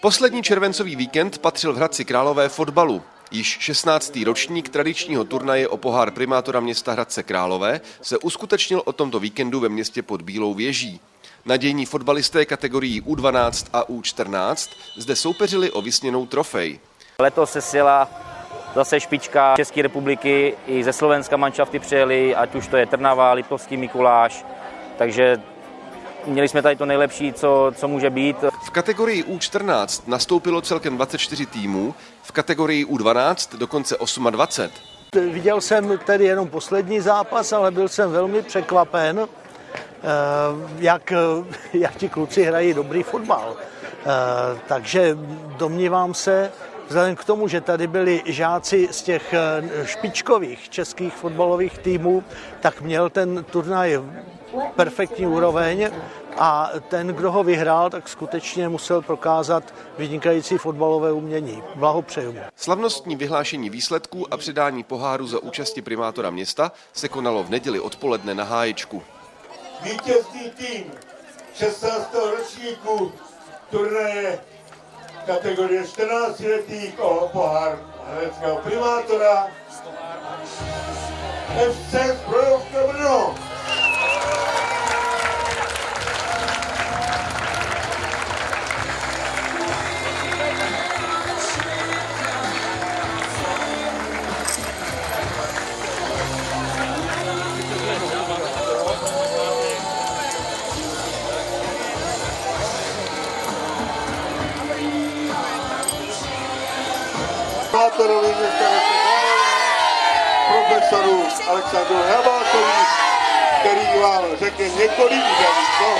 Poslední červencový víkend patřil v Hradci Králové fotbalu. Již 16. ročník tradičního turnaje o pohár primátora města Hradce Králové se uskutečnil o tomto víkendu ve městě pod Bílou věží. Nadějní fotbalisté kategorií U12 a U14 zde soupeřili o vysněnou trofej. Letos se sjela zase špička České republiky, i ze Slovenska manšafty přijeli, ať už to je Trnava, Liptovský Mikuláš, takže měli jsme tady to nejlepší, co, co může být. Kategorii U14 nastoupilo celkem 24 týmů, v kategorii U12 dokonce 28. Viděl jsem tedy jenom poslední zápas, ale byl jsem velmi překvapen, eh, jak, jak ti kluci hrají dobrý fotbal. Eh, takže domnívám se, vzhledem k tomu, že tady byli žáci z těch eh, špičkových českých fotbalových týmů, tak měl ten turnaj perfektní úroveň a ten, kdo ho vyhrál, tak skutečně musel prokázat vynikající fotbalové umění. Blahopřeju mu. Slavnostní vyhlášení výsledků a předání poháru za účasti primátora města se konalo v neděli odpoledne na Háječku. Vítězný tým 16. ročníku turnaje kategorie 14 letých o pohár hradeckého primátora FC Zbrojovka Brno. Primátorovi města profesoru Alexandru Hrabákovi, který vám řekne několik slov.